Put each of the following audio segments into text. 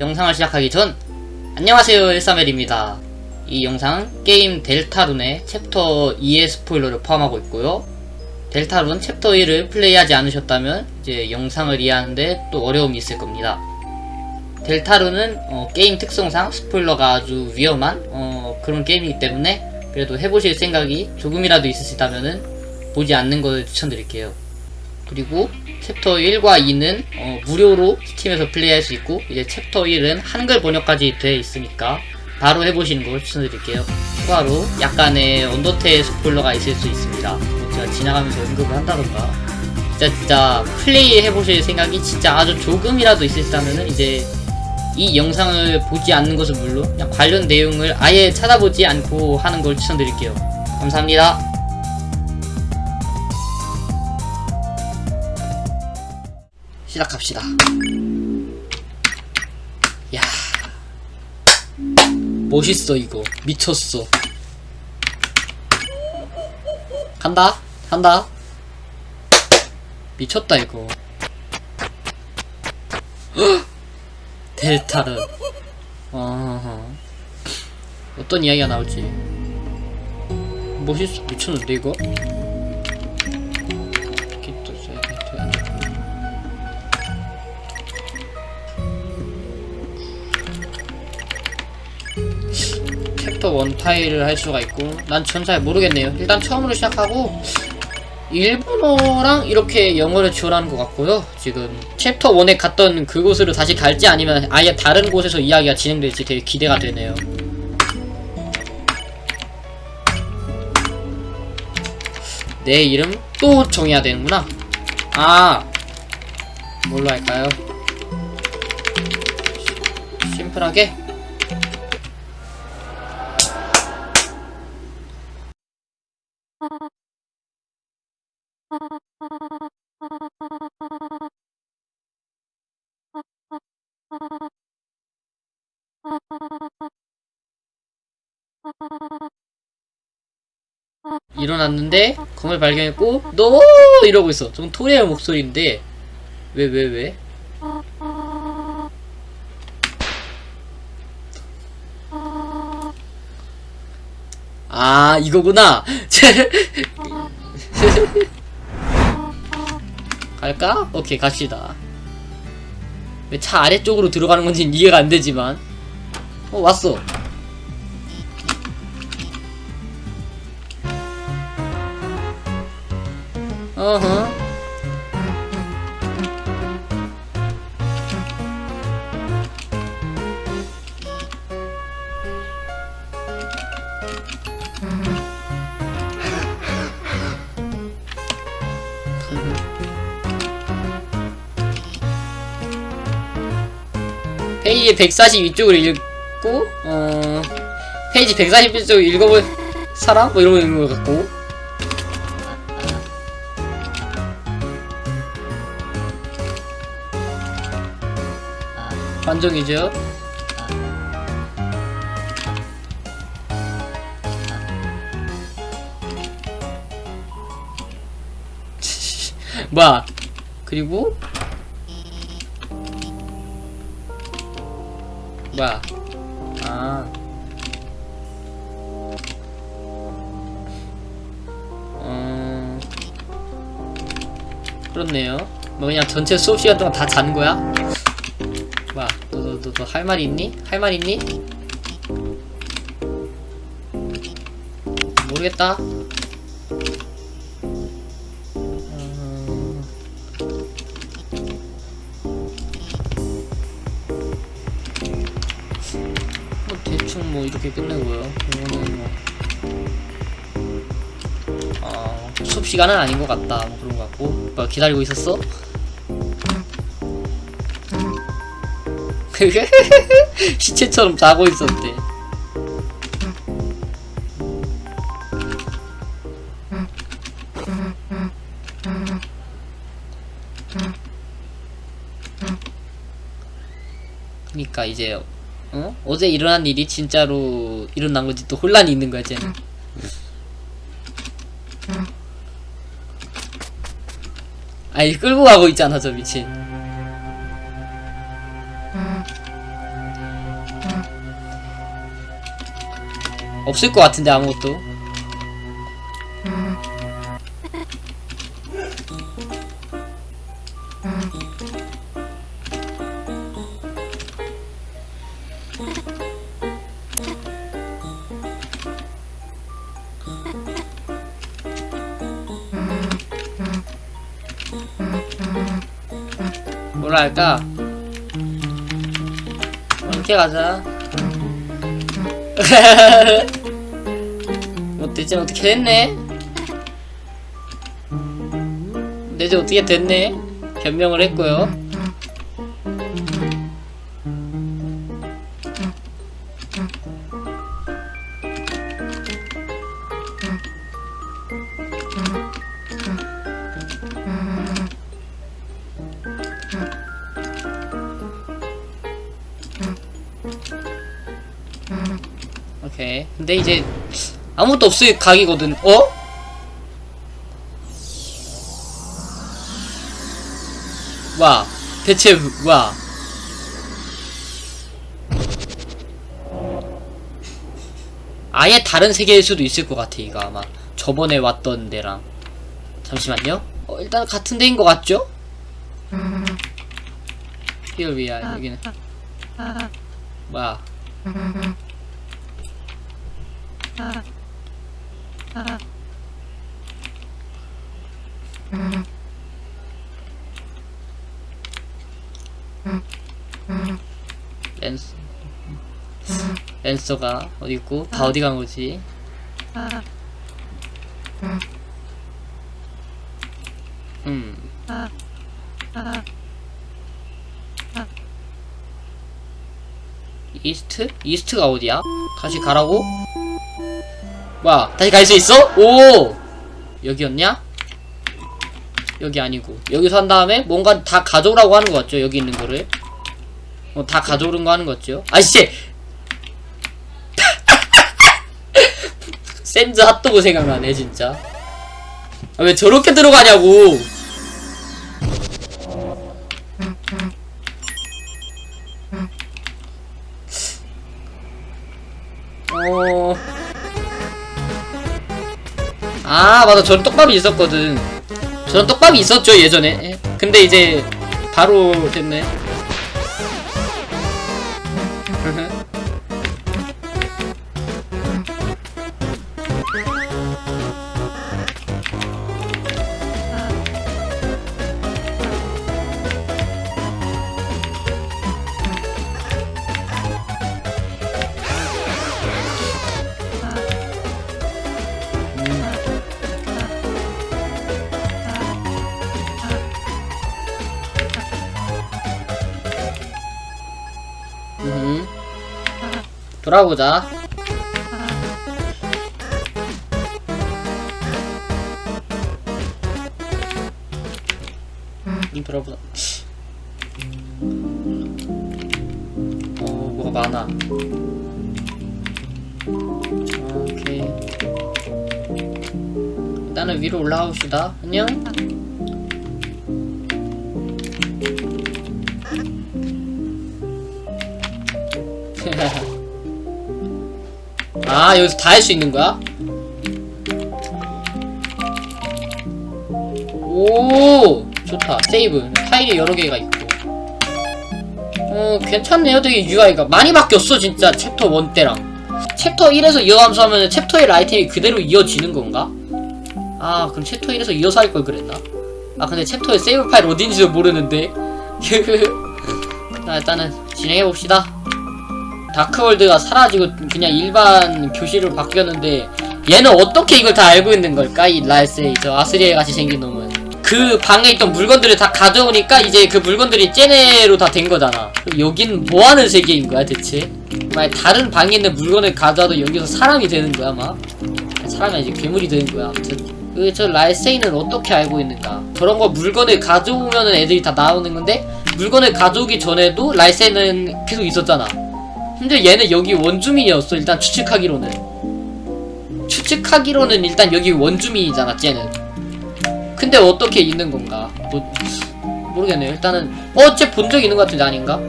영상을 시작하기 전 안녕하세요 13멜입니다. 이 영상 게임 Deltarune의 챕터 2의 스포일러를 포함하고 있고요. Deltarune 챕터 1을 플레이하지 않으셨다면 이제 영상을 이해하는데 또 어려움이 있을 겁니다. Deltarune은 어, 게임 특성상 스포일러가 아주 위험한 어, 그런 게임이기 때문에 그래도 해보실 생각이 조금이라도 있으시다면 보지 않는 것을 추천드릴게요. 그리고 챕터 1과 2는 어, 무료로 Steam에서 플레이할 수 있고 이제 챕터 1은 한글 번역까지 되어 있으니까 바로 해보시는 걸 추천드릴게요. 추가로 약간의 Undertale 스포일러가 있을 수 있습니다. 뭐 제가 지나가면서 언급을 한다던가. 진짜 진짜 플레이 해보실 생각이 진짜 아주 조금이라도 있으시다면 이제 이 영상을 보지 않는 것은 물론 관련 내용을 아예 찾아보지 않고 하는 걸 추천드릴게요. 감사합니다 시작합시다. 야, 멋있어 이거 미쳤어. 간다, 간다. 미쳤다 이거. 헉! 델타르. 어, 어떤 이야기가 나올지. 멋있어 미쳤는데 이거. 챕터 1 타일을 할 수가 있고 난 전 잘 모르겠네요. 일단 처음으로 시작하고 일본어랑 이렇게 영어를 지원하는 것 같고요. 지금 챕터 1에 갔던 그곳으로 다시 갈지 아니면 아예 다른 곳에서 이야기가 진행될지 되게 기대가 되네요. 내 이름 또 정해야 되는구나. 아 뭘로 할까요? 심플하게 일어났는데 검을 발견했고 너 이러고 있어. 좀 토레의 목소리인데 왜 왜 왜? 아 이거구나. 갈까? 오케이 갑시다. 왜 차 아래쪽으로 들어가는 건지 이해가 안 되지만 어 왔어. 어허. 페이지 142쪽을 읽 고 어 페이지 141쪽 읽어볼 사람? 뭐 이런 거 있는 것 같고. 관종이죠? 뭐야? 그리고? 뭐야 아 음... 그렇네요 뭐 그냥 전체 수업 시간 동안 다 자는 거야? 뭐야 너 너 너 너 할 말 있니? 할 말 있니? 모르겠다 뭐 이렇게 끝내고요 이거는 뭐 어, 수업 시간은 아닌 것 같다 뭐 그런 것 같고 뭐 기다리고 있었어? 시체처럼 자고 있었대. 그니까 이제 어? 어제 일어난 일이 진짜로 일어난 건지 또 혼란이 있는 거야 쟤는. 아니 끌고 가고 있잖아 저 미친. 없을 것 같은데 아무것도. 뭐라 할까? 이렇게 가자. 어땠지? 어떻게 됐네? 이제 어떻게 됐네? 변명을 했고요. 근데 이제 아무것도 없을 각이거든. 어? 와, 대체 와. 아예 다른 세계일 수도 있을 것 같아 이거 아마 저번에 왔던 데랑 잠시만요 어, 일단 같은 데인 것 같죠? Are 여기는 뭐 야 랜스 랜서가 어디 있고 다 어디 간 거지? 음. 이스트? 이스트가 어디야? 다시 가라고? 뭐야 다시 갈 수 있어? 오! 여기였냐? 여기 아니고 여기서 한 다음에 뭔가 다 가져오라고 하는 거 같죠? 여기 있는 거를 어, 다 가져오는 거 하는 거 같죠? 아이씨! 샌즈 핫도그 생각나네 진짜 아, 왜 저렇게 들어가냐고 어... 아 맞아. 저런 떡밥이 있었거든. 저런 떡밥이 있었죠 예전에. 근데 이제 바로 됐네 돌아보자. 음, 돌아보자. 어, 뭐가 많아. 오케이. 일단은 위로 올라가 봅시다. 안녕. 아 여기서 다 할 수 있는 거야? 오 좋다. Save. 파일이 여러 개가 있고. 어 괜찮네요. 되게 UI가. 많이 바뀌었어 진짜. 챕터 1 때랑. 챕터 1에서 이어가면서 하면 챕터 1 아이템이 그대로 이어지는 건가? 아 그럼 챕터 1에서 이어서 할 걸 그랬나? 아 근데 챕터 1 save 파일 어딘지도 모르는데. 자 일단은 진행해봅시다 다크월드가 사라지고 그냥 일반 교실로 바뀌었는데 얘는 어떻게 이걸 다 알고 있는 걸까? 이 라이스의 저 아스리에 같이 생긴 놈은. 그 방에 있던 물건들을 다 가져오니까 이제 그 물건들이 쟤네로 다 된 거잖아. 여긴 뭐하는 세계인 거야 대체? 만약 다른 방에 있는 물건을 가져와도 여기서 사람이 되는 거야 막 사람이 아니지 괴물이 되는 거야 아무튼. 그저 라이세이는 어떻게 알고 있는가? 저런 거 물건을 가져오면은 애들이 다 나오는 건데 물건을 가져오기 전에도 라이세이는 계속 있었잖아 근데 얘는 여기 원주민이었어 일단 추측하기로는 추측하기로는 일단 여기 원주민이잖아 쟤는 근데 어떻게 있는 건가 뭐, 모르겠네요 일단은 어? 쟤 본 적 있는 것 같은데 아닌가?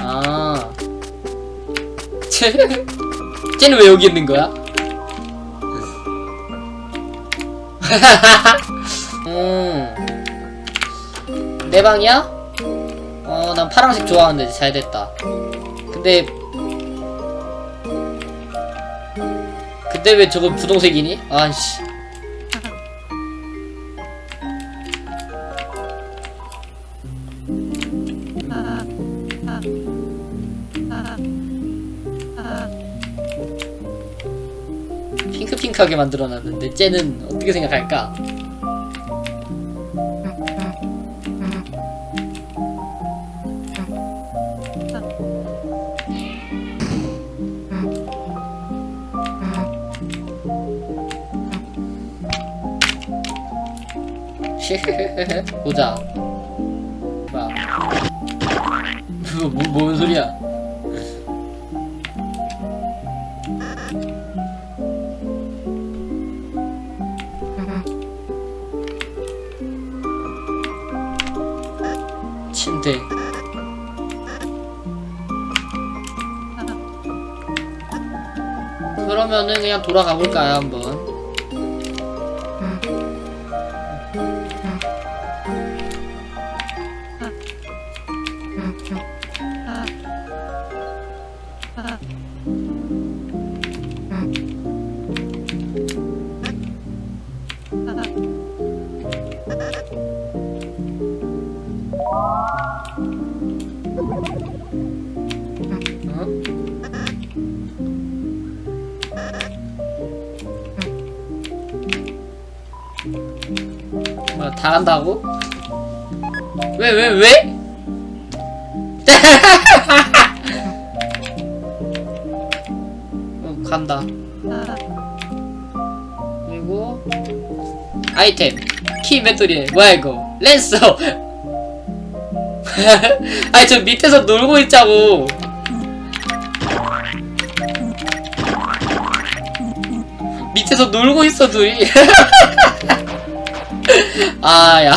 아 쟤, 쟤는 왜 여기 있는 거야? 음. 내 방이야? 어, 난 파란색 좋아하는데 잘 됐다. 근데 근데 왜 저건 분홍색이니? 아이씨. 핑크핑크하게 만들어놨는데 쟤는 어떻게 생각할까? 보자. 봐. 뭐, 뭐, 뭔 소리야? 침대. 그러면은 그냥 돌아가 볼까요, 한번? 간다고? 왜, 왜, 왜? 어, 간다. 그리고, 아이템. 키 배터리. 뭐야, 이거. 랜서. 아니, 저 밑에서 놀고 있자고. 밑에서 놀고 있어, 둘이. 아, 야.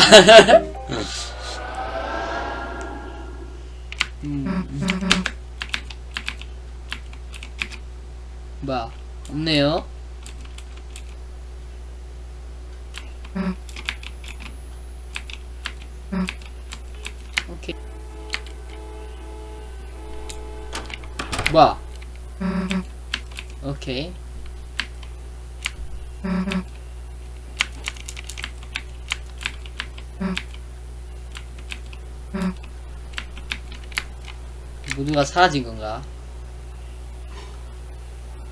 음. 뭐야, 없네요. 오케이. 뭐야? 오케이. 모두가 사라진 건가?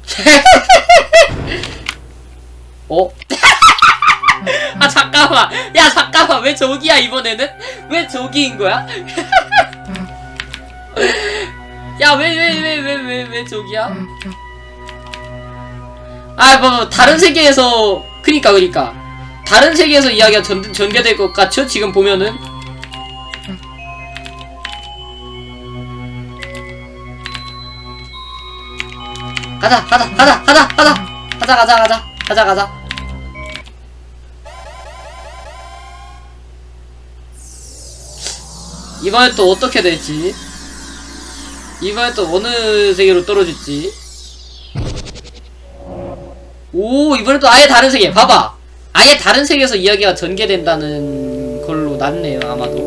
어? 아 잠깐만 야 잠깐만 왜 저기야 이번에는? 왜 저기인 거야? 야 왜 왜 왜 왜 왜왜 저기야? 아뭐 다른 세계에서 그니까 그니까 다른 세계에서 이야기가 전, 전개될 것 같죠? 지금 보면은? 가자 가자 가자 가자 가자. 가자 가자 가자. 가자 가자. 이번엔 또 어떻게 될지? 이번엔 또 어느 세계로 떨어질지? 오 이번엔 또 아예 다른 세계. 봐봐 아예 다른 세계에서 이야기가 전개된다는 걸로 났네요 아마도